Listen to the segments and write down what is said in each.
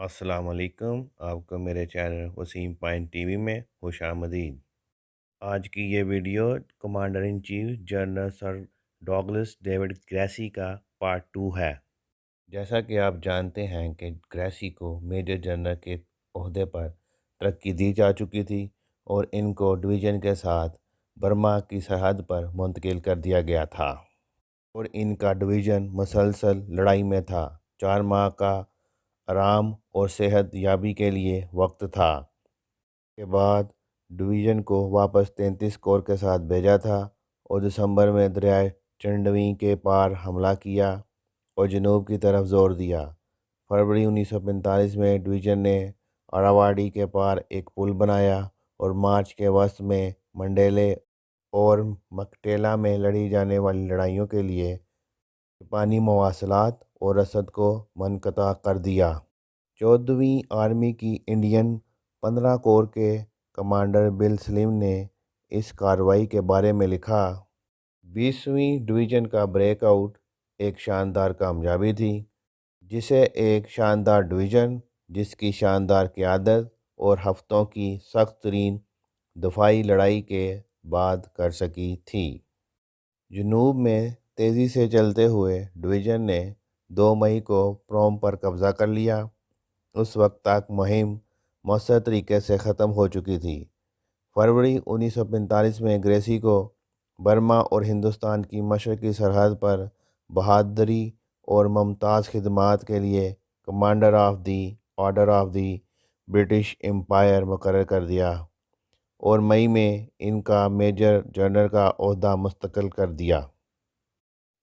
السلام علیکم، آپ کو میرے channel Waseem point T V میں خوش آمدید۔ آج کی یہ video commander in chief general sir Douglas David Gracey کا پارٹ ٹو ہے۔ جیسا کہ آپ جانتے ہیں کہ گریسی کو میجر جنرل کے عہدے پر ترقی دی جا چکی تھی اور ان کو ڈویژن کے ساتھ برما کی سرحد پر منتقل کر دیا گیا تھا اور ان کا ڈویژن مسلسل لڑائی میں تھا۔ چار ماہ کا آرام اور صحت یابی کے لیے وقت تھا۔ کے بعد ڈویژن کو واپس تینتیس کور کے ساتھ بھیجا تھا اور دسمبر میں دریائے چنڈویں کے پار حملہ کیا اور جنوب کی طرف زور دیا۔ فروری انیس سو پینتالیس میں ڈویژن نے آراواڑی کے پار ایک پل بنایا اور مارچ کے وسط میں منڈیلے اور مکٹیلا میں لڑی جانے والی لڑائیوں کے لیے جاپانی مواصلات اور رسد کو منقطع کر دیا۔ چودھویں آرمی کی انڈین پندرہ کور کے کمانڈر بل سلیم نے اس کارروائی کے بارے میں لکھا۔ بیسویں ڈویژن کا بریک آؤٹ ایک شاندار کامیابی تھی، جسے ایک شاندار ڈویژن، جس کی شاندار قیادت اور ہفتوں کی سخت ترین دفاعی لڑائی کے بعد کر سکی تھی۔ جنوب میں تیزی سے چلتے ہوئے ڈویژن نے دو مئی کو پروم پر قبضہ کر لیا۔ اس وقت تک مہم مؤثر طریقے سے ختم ہو چکی تھی۔ فروری انیس سو پینتالیس میں گریسی کو برما اور ہندوستان کی مشرقی سرحد پر بہادری اور ممتاز خدمات کے لیے commander of the order of the British empire مقرر کر دیا اور مئی میں ان کا میجر جنرل کا عہدہ مستقل کر دیا۔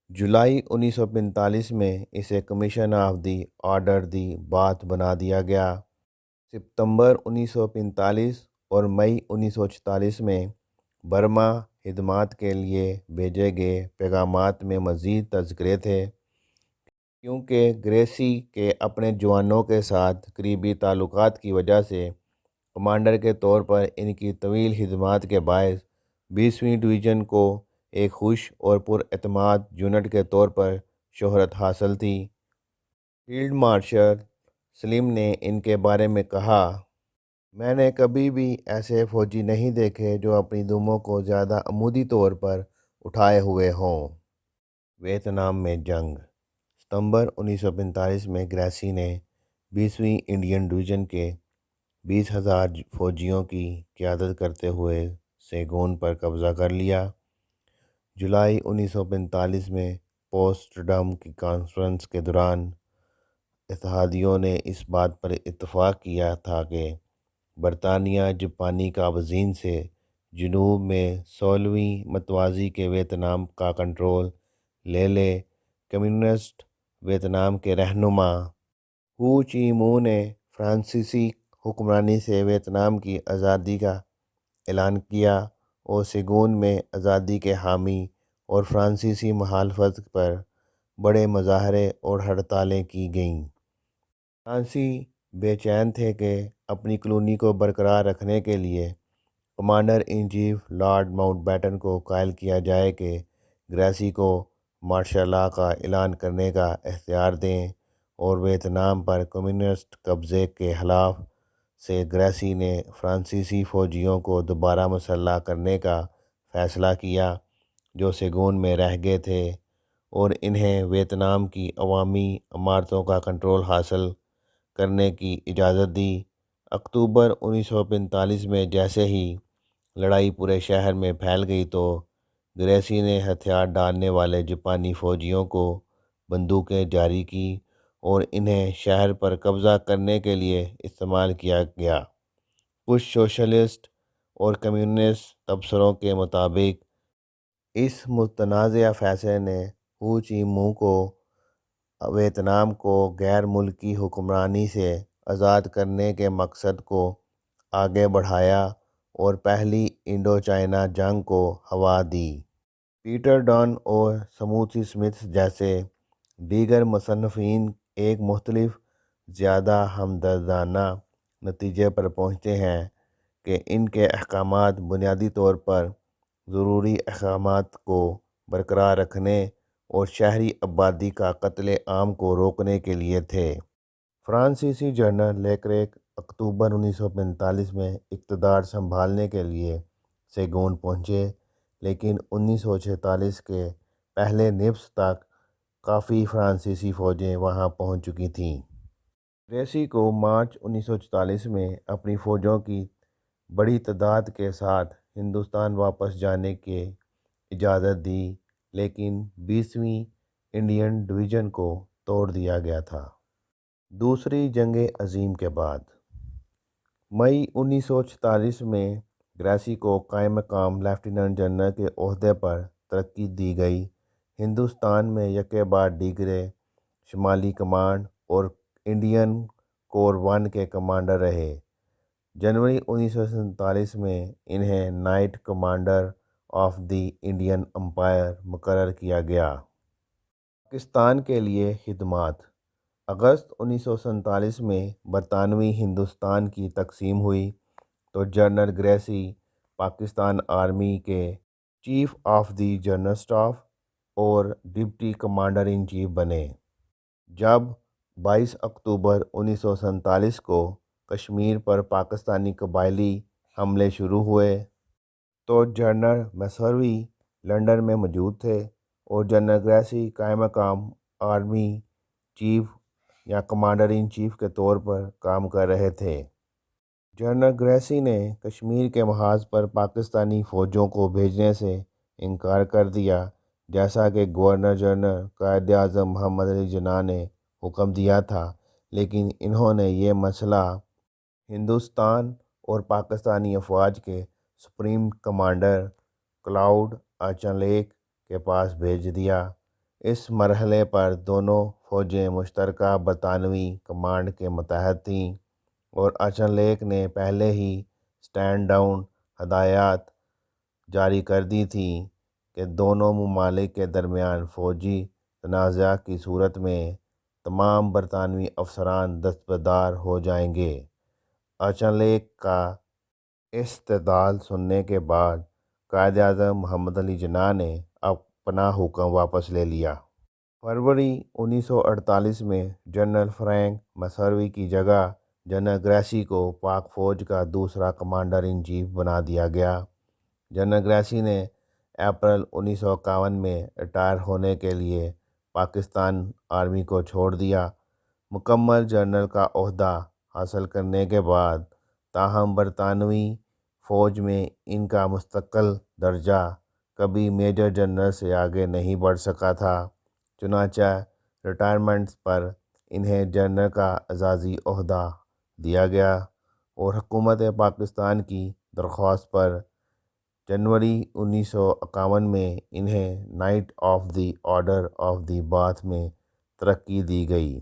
جولائی انیس سو پینتالیس میں اسے commission of the order the Bath بنا دیا گیا۔ ستمبر انیس سو پینتالیس اور مئی انیس سو چالیس میں برما خدمات کے لیے بھیجے گئے پیغامات میں مزید تذکرے تھے۔ کیونکہ گریسی کے اپنے جوانوں کے ساتھ قریبی تعلقات کی وجہ سے کمانڈر کے طور پر ان کی طویل خدمات کے باعث بیسویں ڈویژن کو ایک خوش اور پر اعتماد یونٹ کے طور پر شہرت حاصل تھی۔ فیلڈ مارشل سلیم نے ان کے بارے میں کہا، میں نے کبھی بھی ایسے فوجی نہیں دیکھے جو اپنی دموں کو زیادہ عمودی طور پر اٹھائے ہوئے ہوں۔ ویتنام میں جنگ۔ ستمبر انیس سو پینتالیس میں گریسی نے بیسویں انڈین ڈویژن کے بیس ہزار فوجیوں کی قیادت کرتے ہوئے سیگون پر قبضہ کر لیا۔ جولائی انیس سو پینتالیس میں پوسٹ ڈم کی کانفرنس کے دوران اتحادیوں نے اس بات پر اتفاق کیا تھا کہ برطانیہ جاپانی کابزین سے جنوب میں سولہویں متوازی کے ویتنام کا کنٹرول لے لے، کمیونسٹ ویتنام کے رہنما ہو چی مو نے فرانسیسی حکمرانی سے ویتنام کی آزادی کا اعلان کیا۔ اور سیگون میں آزادی کے حامی اور فرانسیسی مخالفت پر بڑے مظاہرے اور ہڑتالیں کی گئیں۔ فرانسی بے چین تھے کہ اپنی کلونی کو برقرار رکھنے کے لیے commander in chief Lord Mountbatten کو قائل کیا جائے کہ گریسی کو مارشل لا کا اعلان کرنے کا اختیار دیں اور ویتنام پر کمیونسٹ قبضے کے خلاف سے گریسی نے فرانسیسی فوجیوں کو دوبارہ مسلح کرنے کا فیصلہ کیا، جو سیگون میں رہ گئے تھے اور انہیں ویتنام کی عوامی عمارتوں کا کنٹرول حاصل کرنے کی اجازت دی۔ اکتوبر انیس سو پینتالیس میں جیسے ہی لڑائی پورے شہر میں پھیل گئی تو گریسی نے ہتھیار ڈالنے والے جاپانی فوجیوں کو بندوقیں جاری کی۔ اور انہیں شہر پر قبضہ کرنے کے لیے استعمال کیا گیا۔ کچھ سوشلسٹ اور کمیونسٹ تبصروں کے مطابق، اس متنازعہ فیصلے نے ہو چی مو کو، ویتنام کو غیر ملکی حکمرانی سے آزاد کرنے کے مقصد کو آگے بڑھایا اور پہلی انڈو چائنا جنگ کو ہوا دی۔ پیٹر ڈن اور سموتھی اسمتھ جیسے دیگر مصنفین ایک مختلف زیادہ ہمدردانہ نتیجے پر پہنچتے ہیں کہ ان کے احکامات بنیادی طور پر ضروری احکامات کو برقرار رکھنے اور شہری آبادی کا قتل عام کو روکنے کے لیے تھے۔ فرانسیسی جنرل لیکریک اکتوبر انیس سو پینتالیس میں اقتدار سنبھالنے کے لیے سیگون پہنچے، لیکن انیس سو چھیتالیس کے پہلے نصف تک کافی فرانسیسی فوجیں وہاں پہنچ چکی تھیں۔ گریسی کو مارچ انیس سو چوالیس میں اپنی فوجوں کی بڑی تعداد کے ساتھ ہندوستان واپس جانے کی اجازت دی، لیکن بیسویں انڈین ڈویژن کو توڑ دیا گیا تھا۔ دوسری جنگ عظیم کے بعد۔ مئی انیس سو چھیالیس میں گریسی کو قائم مقام لیفٹیننٹ جنرل کے عہدے پر ترقی دی گئی۔ ہندوستان میں یکے بعد دیگرے شمالی کمانڈ اور انڈین کور ون کے کمانڈر رہے۔ جنوری انیس سو سینتالیس میں انہیں knight commander of the Indian empire مقرر کیا گیا۔ پاکستان کے لیے خدمات۔ اگست انیس سو سینتالیس میں برطانوی ہندوستان کی تقسیم ہوئی تو جنرل گریسی پاکستان آرمی کے chief of the general staff اور ڈپٹی کمانڈر ان چیف بنے۔ جب بائیس اکتوبر انیس سو سینتالیس کو کشمیر پر پاکستانی قبائلی حملے شروع ہوئے، تو جنرل میسروی لنڈن میں موجود تھے اور جنرل گریسی قائم مقام آرمی چیف یا کمانڈر ان چیف کے طور پر کام کر رہے تھے۔ جنرل گریسی نے کشمیر کے محاذ پر پاکستانی فوجوں کو بھیجنے سے انکار کر دیا۔ جیسا کہ گورنر جنرل قائد اعظم محمد علی جناح نے حکم دیا تھا، لیکن انہوں نے یہ مسئلہ ہندوستان اور پاکستانی افواج کے سپریم کمانڈر کلاؤڈ ایچنلیک کے پاس بھیج دیا۔ اس مرحلے پر دونوں فوجیں مشترکہ برطانوی کمانڈ کے متحد تھیں اور ایچنلیک نے پہلے ہی اسٹینڈ ڈاؤن ہدایات جاری کر دی تھیں۔ کہ دونوں ممالک کے درمیان فوجی تنازع کی صورت میں تمام برطانوی افسران دستبردار ہو جائیں گے۔ ایچنلیک کا استدلال سننے کے بعد قائد اعظم محمد علی جناح نے اپنا حکم واپس لے لیا۔ فروری انیس سو اڑتالیس میں جنرل فرینک میسروی کی جگہ جنرل گریسی کو پاک فوج کا دوسرا کمانڈر ان چیف بنا دیا گیا۔ جنرل گریسی نے اپریل انیس سو اکاون میں ریٹائر ہونے کے لیے پاکستان آرمی کو چھوڑ دیا۔ مکمل جنرل کا عہدہ حاصل کرنے کے بعد تاہم برطانوی فوج میں ان کا مستقل درجہ کبھی میجر جنرل سے آگے نہیں بڑھ سکا تھا۔ چنانچہ ریٹائرمنٹ پر انہیں جنرل کا اعزازی عہدہ دیا گیا اور حکومت پاکستان کی درخواست پر جنوری انیس سو اکاون میں انہیں knight of the order of the Bath میں ترقی دی گئی۔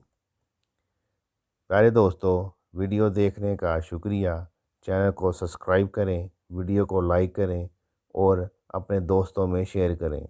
پیارے دوستو، ویڈیو دیکھنے کا شکریہ۔ چینل کو سبسکرائب کریں، ویڈیو کو لائک کریں اور اپنے دوستوں میں شیئر کریں۔